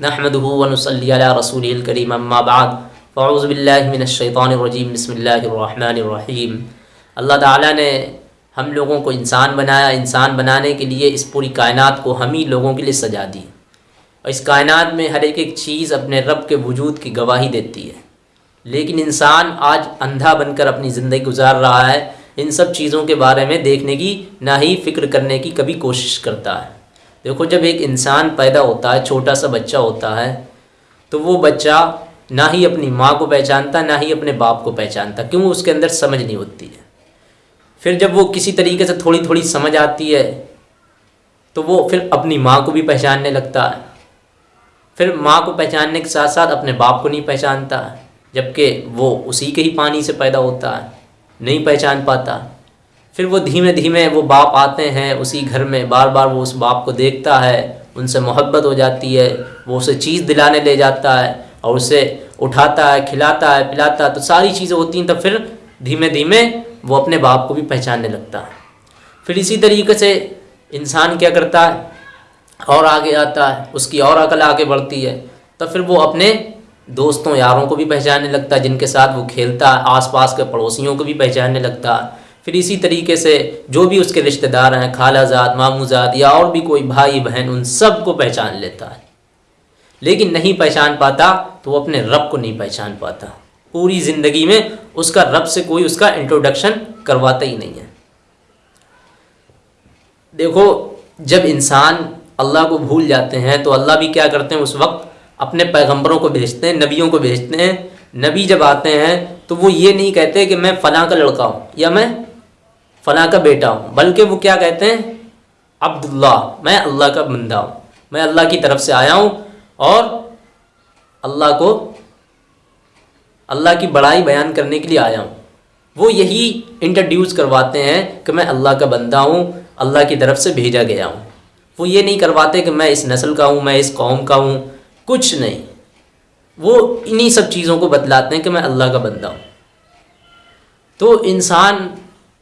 नहमदहू वनसली रसूल करीम अम्माबाद फ़ाउज़बिल्लिमिनशैतानरजीम बसमीम अल्लाह ताला ने हम लोगों को इंसान बनाया इंसान बनाने के लिए इस पूरी कायनात को हम ही लोगों के लिए सजा दी और इस कायनात में हर एक एक चीज़ अपने रब के वजूद की गवाही देती है लेकिन इंसान आज अंधा बनकर अपनी ज़िंदगी गुजार रहा है इन सब चीज़ों के बारे में देखने की ना ही फ़िक्र करने की कभी कोशिश करता है देखो, जब एक इंसान पैदा होता है, छोटा सा बच्चा होता है तो वो बच्चा ना ही अपनी माँ को पहचानता, ना ही अपने बाप को पहचानता। क्यों? उसके अंदर समझ नहीं होती है। फिर जब वो किसी तरीके से थोड़ी थोड़ी समझ आती है तो वो फिर अपनी माँ को भी पहचानने लगता है। फिर माँ को पहचानने के साथ साथ अपने बाप को नहीं पहचानता, जबकि वो उसी के ही पानी से पैदा होता है, नहीं पहचान पाता। फिर वो धीमे धीमे वो बाप आते हैं, उसी घर में बार बार वो उस बाप को देखता है, उनसे मोहब्बत हो जाती है, वो उसे चीज़ दिलाने ले जाता है और उसे उठाता है, खिलाता है, पिलाता है तो सारी चीज़ें होती हैं तब फिर धीमे धीमे वो अपने बाप को भी पहचानने लगता है। फिर इसी तरीके से इंसान क्या करता है? और आगे आता है, उसकी और अकल आगे बढ़ती है तो फिर वो अपने दोस्तों, यारों को भी पहचानने लगता है, जिनके साथ वो खेलता है, आसपास के पड़ोसियों को भी पहचानने लगता है। फिर इसी तरीके से जो भी उसके रिश्तेदार हैं खालाजाद मामूजाद या और भी कोई भाई, बहन, उन सबको पहचान लेता है। लेकिन नहीं पहचान पाता तो वो अपने रब को नहीं पहचान पाता। पूरी ज़िंदगी में उसका रब से कोई उसका इंट्रोडक्शन करवाता ही नहीं है। देखो, जब इंसान अल्लाह को भूल जाते हैं तो अल्लाह भी क्या करते हैं, उस वक्त अपने पैगंबरों को भेजते हैं, नबियों को भेजते हैं। नबी जब आते हैं तो वो ये नहीं कहते कि मैं फ़लाँ का लड़का हूँ, या मैं फ़लाँ का बेटा हूँ। बल्कि वो क्या कहते हैं? अब्दुल्ला मैं अल्लाह का बंदा हूँ। मैं अल्लाह की तरफ़ से आया हूँ और अल्लाह को, अल्लाह की बड़ाई बयान करने के लिए आया हूँ। वो यही इंट्रोड्यूस करवाते हैं कि मैं अल्लाह का बंदा हूँ, अल्लाह की तरफ़ से भेजा गया हूँ। वो ये नहीं करवाते कि मैं इस नस्ल का हूँ, मैं इस कौम का हूँ। कुछ नहीं। वो इन्हीं सब चीज़ों को बतलाते हैं कि मैं अल्लाह का बंदा हूँ। तो इंसान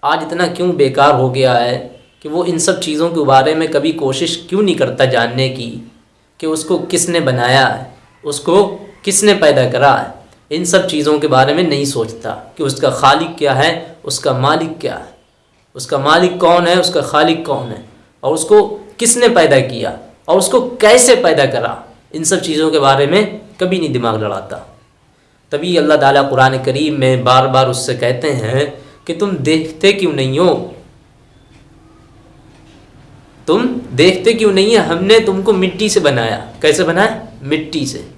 आज इतना क्यों बेकार हो गया है कि वो इन सब चीज़ों के बारे में कभी कोशिश क्यों नहीं करता जानने की कि उसको किसने बनाया है, उसको किसने पैदा करा है? इन सब चीज़ों के बारे में नहीं सोचता कि उसका खालिक क्या है, उसका मालिक क्या है। उसका मालिक कौन है, उसका खालिक कौन है? और उसको किसने पैदा किया? और उसको कैसे पैदा करा? इन सब चीज़ों के बारे में कभी नहीं दिमाग लड़ाता। तभी अल्लाह ताला कुरान करीम में बार बार उससे कहते हैं कि तुम देखते क्यों नहीं हो? तुम देखते क्यों नहीं है? हमने तुमको मिट्टी से बनाया। कैसे बनाया? मिट्टी से।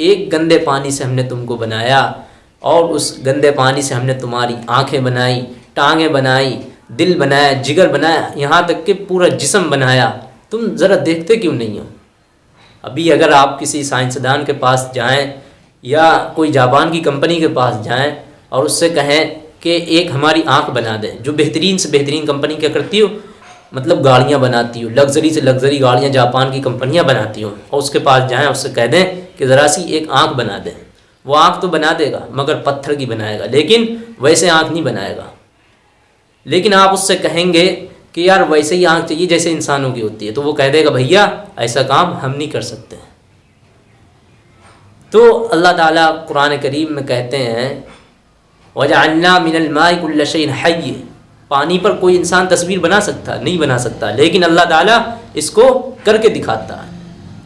एक गंदे पानी से हमने तुमको बनाया और उस गंदे पानी से हमने तुम्हारी आँखें बनाई, टांगें बनाई, दिल बनाया, जिगर बनाया, यहाँ तक कि पूरा जिसम बनाया। तुम ज़रा देखते क्यों नहीं हो? अभी अगर आप किसी साइंसदान के पास जाएँ या कोई जापान की कंपनी के पास जाएँ और उससे कहें कि एक हमारी आँख बना दें, जो बेहतरीन से बेहतरीन कंपनी क्या करती हो? मतलब गाड़ियाँ बनाती हो, लग्जरी से लग्जरी गाड़ियाँ जापान की कंपनियाँ बनाती हो, और उसके पास जाएँ, उससे कह दें कि ज़रा सी एक आँख बना दें। वो आँख तो बना देगा, मगर पत्थर की बनाएगा, लेकिन वैसे आँख नहीं बनाएगा। लेकिन आप उससे कहेंगे कि यार वैसे ही आँख चाहिए जैसे इंसानों की होती है तो वो कह देगा, भैया, ऐसा काम हम नहीं कर सकते। तो अल्लाह ताला कुरान करीम में कहते हैं वजान्ना मिनलमाकुल्लशन हय पानी पर कोई इंसान तस्वीर बना सकता, नहीं बना सकता, लेकिन अल्लाह ताला इसको करके दिखाता है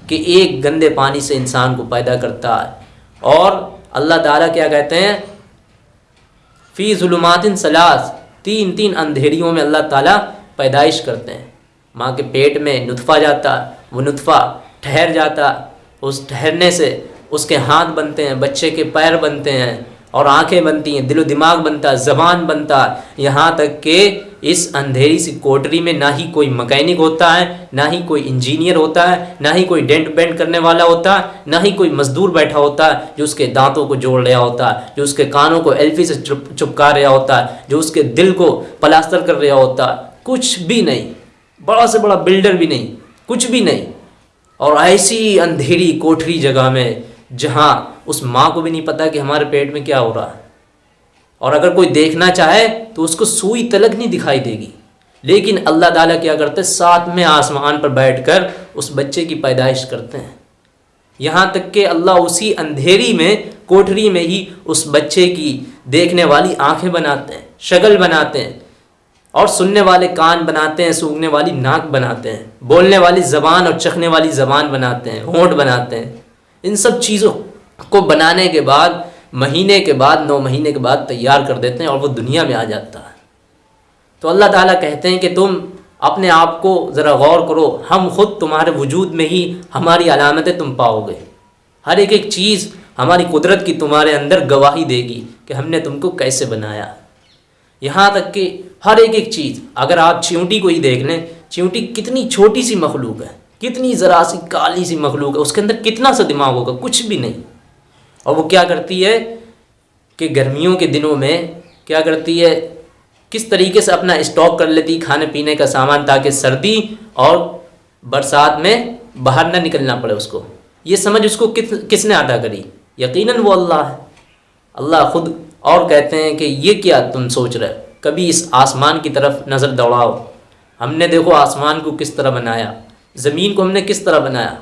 कि एक गंदे पानी से इंसान को पैदा करता है। और अल्लाह ताला क्या कहते हैं? फ़ी जुलमातिन सलास, तीन तीन अंधेरियों में अल्लाह ताला पैदाइश करते हैं। माँ के पेट में नुतफ़ा जाता, वो नुतफ़ा ठहर जाता, उस ठहरने से उसके हाथ बनते हैं, बच्चे के पैर बनते हैं और आँखें बनती हैं, दिलो दिमाग बनता है, ज़बान बनता है। यहाँ तक कि इस अंधेरी सी कोटरी में ना ही कोई मकैनिक होता है, ना ही कोई इंजीनियर होता है, ना ही कोई डेंट बेंट करने वाला होता है, ना ही कोई मजदूर बैठा होता है जो उसके दांतों को जोड़ रहा होता है, जो उसके कानों को एल्फी से चुप, चुपका रहा होता है, जो उसके दिल को प्लास्टर कर रहा होता है। कुछ भी नहीं, बड़ा से बड़ा बिल्डर भी नहीं, कुछ भी नहीं। और ऐसी अंधेरी कोठरी जगह में जहाँ उस माँ को भी नहीं पता कि हमारे पेट में क्या हो रहा है। और अगर कोई देखना चाहे तो उसको सुई तलक नहीं दिखाई देगी। लेकिन अल्लाह ताला क्या करते हैं? साथ में आसमान पर बैठकर उस बच्चे की पैदाइश करते हैं। यहाँ तक कि अल्लाह उसी अंधेरी में, कोठरी में ही उस बच्चे की देखने वाली आँखें बनाते हैं शक्ल बनाते हैं, और सुनने वाले कान बनाते हैं, सूंघने वाली नाक बनाते हैं, बोलने वाली ज़बान और चखने वाली ज़बान बनाते हैं, होंठ बनाते हैं। इन सब चीज़ों को बनाने के बाद, महीने के बाद, नौ महीने के बाद तैयार कर देते हैं और वो दुनिया में आ जाता है। तो अल्लाह ताला कहते हैं कि तुम अपने आप को ज़रा गौर करो, हम ख़ुद तुम्हारे वजूद में ही हमारी अलामतें तुम पाओगे। हर एक एक चीज़ हमारी कुदरत की तुम्हारे अंदर गवाही देगी कि हमने तुमको कैसे बनाया। यहाँ तक कि हर एक एक चीज़, अगर आप चिंटी को ही देख लें, चिंटी कितनी छोटी सी मखलूक है। कितनी ज़रा सी काली सी मखलूक है, उसके अंदर कितना सा दिमाग होगा? कुछ भी नहीं। और वो क्या करती है कि गर्मियों के दिनों में क्या करती है? किस तरीके से अपना स्टॉक कर लेती, खाने पीने का सामान, ताकि सर्दी और बरसात में बाहर ना निकलना पड़े उसको। ये समझ उसको किस किसने अदा करी? यकीनन वो अल्लाह है। अल्लाह खुद और कहते हैं कि ये क्या तुम सोच रहे कभी इस आसमान की तरफ़ नज़र दौड़ाओ। हमने देखो आसमान को किस तरह बनाया। ज़मीन को हमने किस तरह बनाया?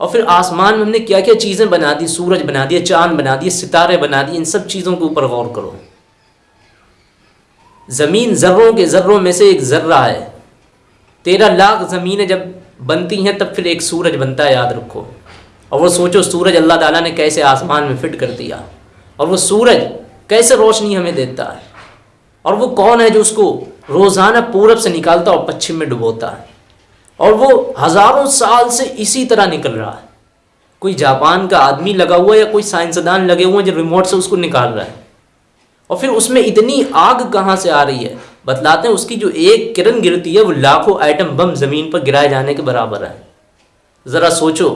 और फिर आसमान में हमने क्या क्या चीज़ें बना दी? सूरज बना दिए चाँद बना दिए, सितारे बना दिए, इन सब चीज़ों के ऊपर गौर करो। ज़मीन ज़र्रों के ज़र्रों में से एक ज़र्रा है। तेरह लाख ज़मीनें जब बनती हैं, तब फिर एक सूरज बनता है, याद रखो। और वो सोचो, सूरज अल्लाह ताला ने कैसे आसमान में फिट कर दिया। और वो सूरज कैसे रोशनी हमें देता है। और वो कौन है जो उसको रोज़ाना पूरब से निकालता और पश्चिम में डुबोता है? और वो हज़ारों साल से इसी तरह निकल रहा है। कोई जापान का आदमी लगा हुआ है या कोई साइंसदान लगे हुए हैं जो रिमोट से उसको निकाल रहा है? और फिर उसमें इतनी आग कहाँ से आ रही है? बतलाते हैं उसकी जो एक किरण गिरती है, वो लाखों आइटम बम ज़मीन पर गिराए जाने के बराबर है। ज़रा सोचो।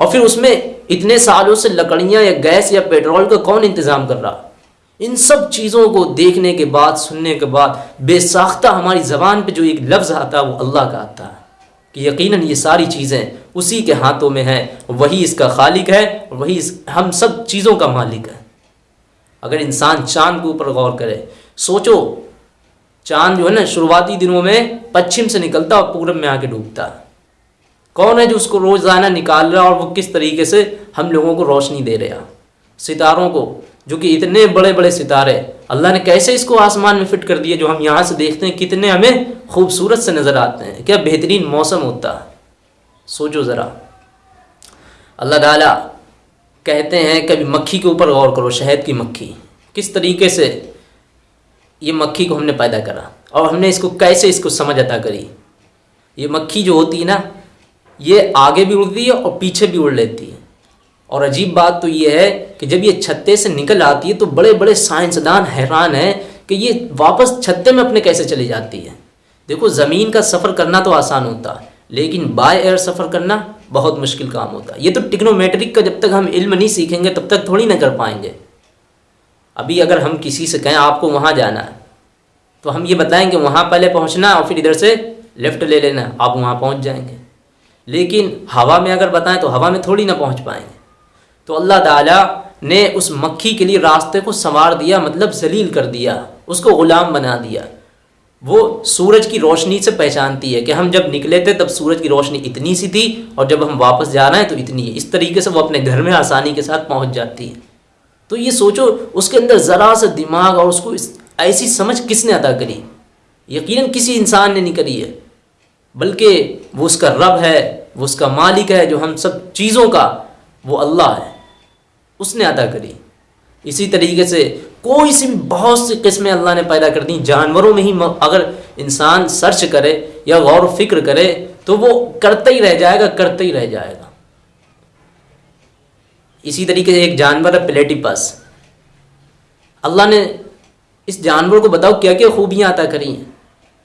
और फिर उसमें इतने सालों से लकड़ियाँ या गैस या पेट्रोल का कौन इंतज़ाम कर रहा? इन सब चीज़ों को देखने के बाद, सुनने के बाद, बेसाख्ता हमारी ज़बान पे जो एक लफ्ज़ आता है, वो अल्लाह का आता है। कि यकीनन ये सारी चीज़ें उसी के हाथों में हैं, वही इसका खालिक है, वही इस, हम सब चीज़ों का मालिक है। अगर इंसान चाँद के ऊपर गौर करे, सोचो, चाँद जो है ना, शुरुआती दिनों में पश्चिम से निकलता और पूरब में आके डूबता। कौन है जो उसको रोज़ाना निकाल रहा और वो किस तरीके से हम लोगों को रोशनी दे रहा सितारों को जो कि इतने बड़े बड़े सितारे। अल्लाह ने कैसे इसको आसमान में फिट कर दिए जो हम यहाँ से देखते हैं? कितने हमें खूबसूरत से नज़र आते हैं। क्या बेहतरीन मौसम होता है। सोचो ज़रा। अल्लाह ताला कहते हैं, कभी मक्खी के ऊपर गौर करो, शहद की मक्खी। किस तरीके से ये मक्खी को हमने पैदा करा और हमने इसको कैसे इसको समझ अदा करी? ये मक्खी जो होती है ना, ये आगे भी उड़ती है और पीछे भी उड़ लेती है। और अजीब बात तो ये है कि जब ये छत्ते से निकल आती है तो बड़े बड़े साइंसदान हैरान हैं कि ये वापस छत्ते में अपने कैसे चली जाती है। देखो, ज़मीन का सफ़र करना तो आसान होता है लेकिन बाय एयर सफ़र करना बहुत मुश्किल काम होता। है ये तो टिक्नोमेट्रिक का जब तक हम इल्म नहीं सीखेंगे, तब तक थोड़ी ना कर पाएँगे। अभी अगर हम किसी से कहें, आपको वहाँ जाना है तो हम ये बताएँगे, वहाँ पहले पहुँचना और फिर इधर से लेफ़्ट ले लेना, आप वहाँ पहुँच जाएँगे। लेकिन हवा में अगर बताएँ तो हवा में थोड़ी ना पहुँच पाएँगे। तो अल्लाह ताला ने उस मक्खी के लिए रास्ते को संवार दिया मतलब जलील कर दिया, उसको ग़ुलाम बना दिया। वो सूरज की रोशनी से पहचानती है कि हम जब निकले थे, तब सूरज की रोशनी इतनी सी थी और जब हम वापस जा रहे हैं तो इतनी है। इस तरीके से वो अपने घर में आसानी के साथ पहुँच जाती है। तो ये सोचो, उसके अंदर ज़रा सा दिमाग और उसको ऐसी समझ किसने अदा करी? यकीनन किसी इंसान ने नहीं करी है। बल्कि वो उसका रब है, वो उसका मालिक है, जो हम सब चीज़ों का, वो अल्लाह है। उसने अदा करी। इसी तरीके से कोई सी बहुत सी किस्में अल्लाह ने पैदा कर दी, जानवरों में ही अगर इंसान सर्च करे या गौर फ़िक्र करे तो वो करते ही रह जाएगा, करते ही रह जाएगा। इसी तरीके से एक जानवर है प्लेटिपस। अल्लाह ने इस जानवर को बताओ क्या क्या खूबियाँ अदा करी हैं।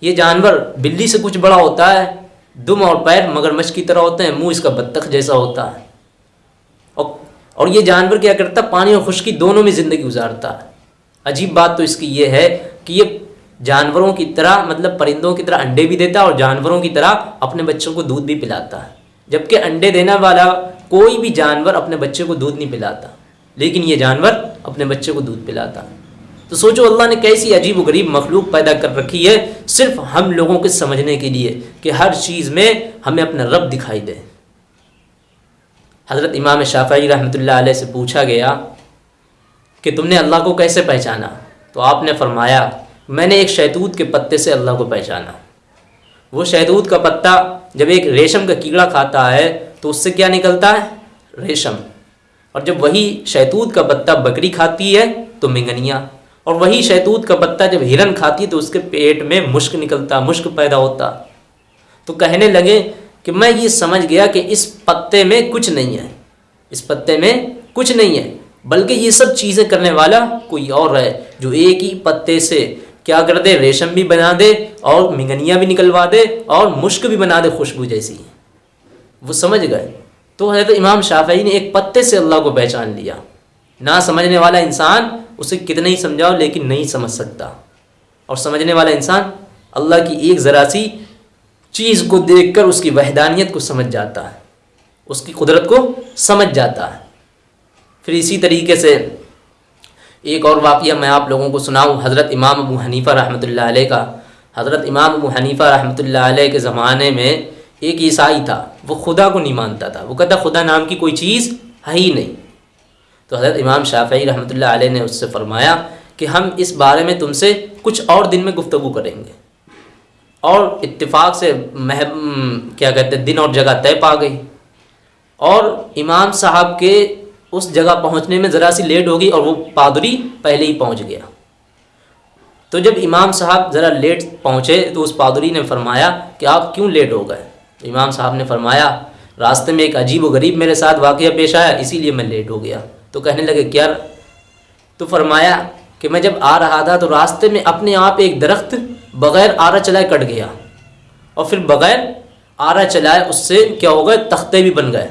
ये जानवर बिल्ली से कुछ बड़ा होता है, दुम और पैर मगरमच्छ की तरह होते हैं, मुँह इसका बत्तख जैसा होता है। और ये जानवर क्या करता, पानी और खुश्की दोनों में ज़िंदगी गुजारता है। अजीब बात तो इसकी ये है कि ये जानवरों की तरह मतलब परिंदों की तरह अंडे भी देता और जानवरों की तरह अपने बच्चों को दूध भी पिलाता है। जबकि अंडे देने वाला कोई भी जानवर अपने बच्चे को दूध नहीं पिलाता, लेकिन ये जानवर अपने बच्चे को दूध पिलाता। तो सोचो, अल्लाह ने कैसी अजीब व गरीब मखलूक पैदा कर रखी है, सिर्फ़ हम लोगों के समझने के लिए कि हर चीज़ में हमें अपना रब दिखाई दे। हज़रत इमाम शाफ़ी रहमत से पूछा गया कि तुमने अल्लाह को कैसे पहचाना? तो आपने फरमाया, मैंने एक शैतूत के पत्ते से अल्लाह को पहचाना। वो शहतूत का पत्ता जब एक रेशम का कीड़ा खाता है तो उससे क्या निकलता है? रेशम। और जब वही शहतूत का पत्ता बकरी खाती है तो मिंगनिया। और वही शहतूत का पत्ता जब हिरन खाती है तो उसके पेट में मुश्क निकलता, मुश्क पैदा होता। तो कहने लगे कि मैं ये समझ गया कि इस पत्ते में कुछ नहीं है। इस पत्ते में कुछ नहीं है। बल्कि ये सब चीज़ें करने वाला कोई और है, जो एक ही पत्ते से क्या कर दे, रेशम भी बना दे और मिंगनिया भी निकलवा दे और मुश्क भी बना दे खुशबू जैसी। वो समझ गए। तो हज़रत इमाम शाफी ने एक पत्ते से अल्लाह को पहचान लिया। ना समझने वाला इंसान उसे कितना ही समझाओ, लेकिन नहीं समझ सकता। और समझने वाला इंसान अल्लाह की एक ज़रा सी चीज़ को देखकर उसकी वहदानियत को समझ जाता है। उसकी कुदरत को समझ जाता है। फिर इसी तरीके से एक और वाक़ मैं आप लोगों को सुनाऊँ, हज़रत इमाम अबू हनीफ़ा रहमत का। हज़रत इमाम अबू हनीफ़ा रहमत के ज़माने में एक ईसाई था, वो खुदा को नहीं मानता था। वो कहता, खुदा नाम की कोई चीज़ है ही नहीं। तो हज़रत इमाम शाफ़ी रहमत ने उससे फ़रमाया कि हम इस बारे में तुमसे कुछ और दिन में गुफ्तु करेंगे। और इत्तेफाक से मह क्या कहते हैं, दिन और जगह तय पा गई। और इमाम साहब के उस जगह पहुँचने में ज़रा सी लेट होगी और वो पादरी पहले ही पहुँच गया। तो जब इमाम साहब ज़रा लेट पहुँचे तो उस पादरी ने फरमाया कि आप क्यों लेट हो गए? तो इमाम साहब ने फरमाया, रास्ते में एक अजीब व गरीब मेरे साथ वाक़ पेश आया, इसीलिए मैं लेट हो गया। तो कहने लगे, क्या? तो फरमाया कि मैं जब आ रहा था तो रास्ते में अपने आप एक दरख्त बग़ैर आरा चलाए कट गया। और फिर बग़ैर आरा चलाए उससे क्या हो गए? तख्ते भी बन गए।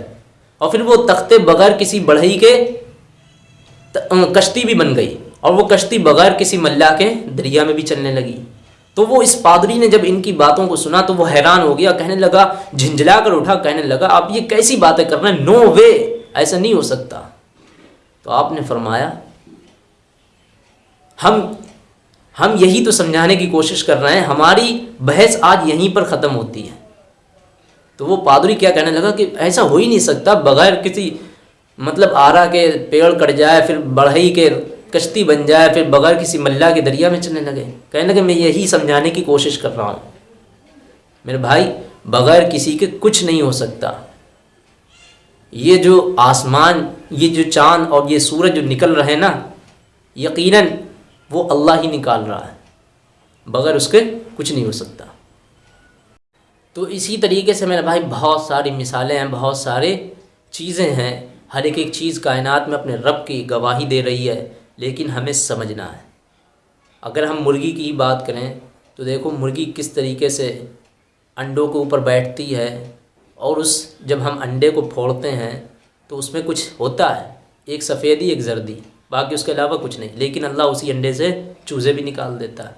और फिर वो तख्ते बगैर किसी बढ़ई के कश्ती भी बन गई। और वो कश्ती बगैर किसी मल्ला के दरिया में भी चलने लगी। तो वो इस पादरी ने जब इनकी बातों को सुना तो वो हैरान हो गया, कहने लगा झिंझला कर उठा, कहने लगा, आप ये कैसी बातें कर रहे हैं? No way! ऐसा नहीं हो सकता। तो आपने फरमाया, हम हम यही तो समझाने की कोशिश कर रहे हैं, हमारी बहस आज यहीं पर ख़त्म होती है। तो वो पादरी क्या कहने लगा कि ऐसा हो ही नहीं सकता, बगैर किसी मतलब आरा के पेड़ कट जाए, फिर बढ़ई के कश्ती बन जाए, फिर बगैर किसी मल्ला के दरिया में चलने लगे। कहने लगे, मैं यही समझाने की कोशिश कर रहा हूँ। मेरे भाई, बगैर किसी के कुछ नहीं हो सकता। ये जो आसमान, ये जो चाँद और ये सूरज जो निकल रहे हैं ना, यकीनन वो अल्लाह ही निकाल रहा है, बगैर उसके कुछ नहीं हो सकता। तो इसी तरीके से मेरे भाई बहुत सारी मिसालें हैं, बहुत सारे चीज़ें हैं, हर एक एक चीज़ कायनात में अपने रब की गवाही दे रही है, लेकिन हमें समझना है। अगर हम मुर्गी की बात करें तो देखो मुर्गी किस तरीके से अंडों के ऊपर बैठती है, और उस जब हम अंडे को फोड़ते हैं तो उसमें कुछ होता है, एक सफ़ेदी एक जर्दी। बाकी उसके अलावा कुछ नहीं। लेकिन अल्लाह उसी अंडे से चूज़े भी निकाल देता है।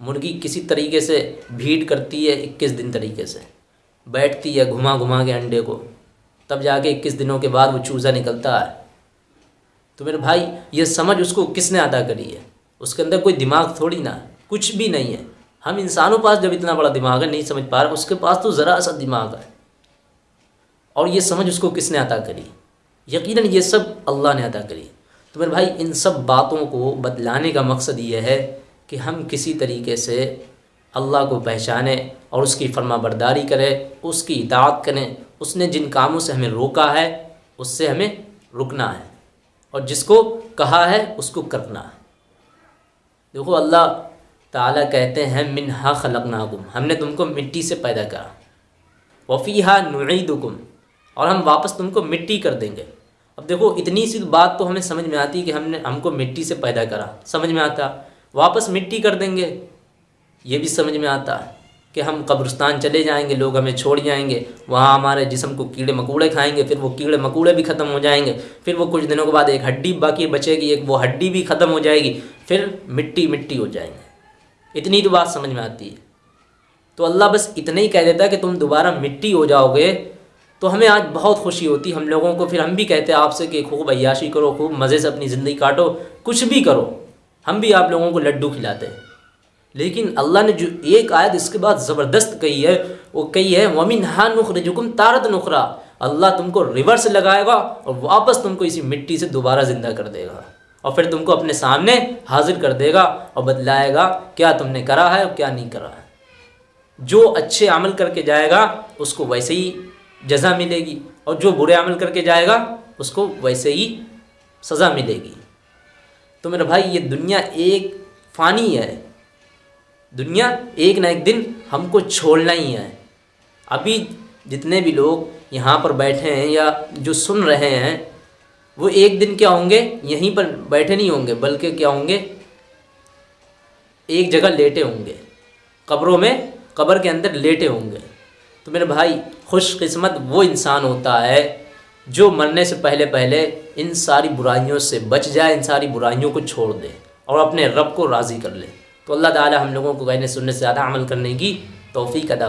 मुर्गी किसी तरीके से भीड़ करती है इक्कीस दिन तरीके से। बैठती है घुमा घुमा के अंडे को। तब जाके इक्कीस दिनों के बाद वो चूज़ा निकलता है। तो मेरे भाई, ये समझ उसको किसने अदा करी है? उसके अंदर कोई दिमाग थोड़ी ना। कुछ भी नहीं है। हम इंसानों पास जब इतना बड़ा दिमाग है, नहीं समझ पा रहे, उसके पास तो ज़रा सा दिमाग है। और ये समझ उसको किसने अदा करी? यकीनन ये सब अल्लाह ने अदा करी। तो मेरे भाई, इन सब बातों को बदलाने का मकसद ये है कि हम किसी तरीके से अल्लाह को पहचाने और उसकी फर्मा बरदारी करें, उसकी इतात करें। उसने जिन कामों से हमें रोका है, उससे हमें रुकना है और जिसको कहा है, उसको करना है। देखो, अल्लाह ताला कहते हैं मिन हा खलकनाकुम। हमने तुमको मिट्टी से पैदा करा। वफ़ी हा नुईदुकुम। और हम वापस तुमको मिट्टी कर देंगे। अब देखो, इतनी सी बात तो हमें समझ में आती कि हमने, हमको मिट्टी से पैदा करा। समझ में आता? वापस मिट्टी कर देंगे। ये भी समझ में आता कि हम कब्रिस्तान चले जाएँगे, लोग हमें छोड़ जाएँगे। वहाँ हमारे जिसम को कीड़े मकोड़े खाएँगे, फिर वो कीड़े मकोड़े भी ख़त्म हो जाएँगे। फिर वो कुछ दिनों के बाद एक हड्डी बाकी बचेगी, एक वो हड्डी भी ख़त्म हो जाएगी। फिर मिट्टी मिट्टी हो जाएँगे। इतनी तो बात समझ में आती है। तो अल्लाह बस इतना ही कह देता है कि तुम दोबारा मिट्टी हो जाओगे तो हमें आज बहुत खुशी होती, हम लोगों को फिर हम भी कहते हैं आपसे कि खूब अयाशी करो, खूब मज़े से अपनी ज़िंदगी काटो, कुछ भी करो, हम भी आप लोगों को लड्डू खिलाते हैं। लेकिन अल्लाह ने जो एक आयत इसके बाद ज़बरदस्त कही है, वो कही है, वमिन हा नुखर जुकुम तारत नुखरा अल्लाह तुमको रिवर्स लगाएगा और वापस तुमको इसी मिट्टी से दोबारा ज़िंदा कर देगा और फिर तुमको अपने सामने हाजिर कर देगा और बतलाएगा क्या तुमने करा है और क्या नहीं करा है। जो अच्छे अमल करके जाएगा, उसको वैसे ही जजा मिलेगी और जो बुरे अमल करके जाएगा, उसको वैसे ही सज़ा मिलेगी। तो मेरा भाई, ये दुनिया एक फ़ानी है। दुनिया एक ना एक दिन हमको छोड़ना ही है। अभी जितने भी लोग यहाँ पर बैठे हैं या जो सुन रहे हैं, वो एक दिन क्या होंगे? यहीं पर बैठे नहीं होंगे, बल्कि क्या होंगे? एक जगह लेटे होंगे। कब्रों में, कब्र के अंदर लेटे होंगे। तो मेरे भाई खुशकिस्मत वो इंसान होता है जो मरने से पहले पहले इन सारी बुराइयों से बच जाए, इन सारी बुराइयों को छोड़ दे और अपने रब को राज़ी कर ले। तो अल्लाह ताला हम लोगों को कहने सुनने से ज़्यादा अमल करने की तोफ़ी अदा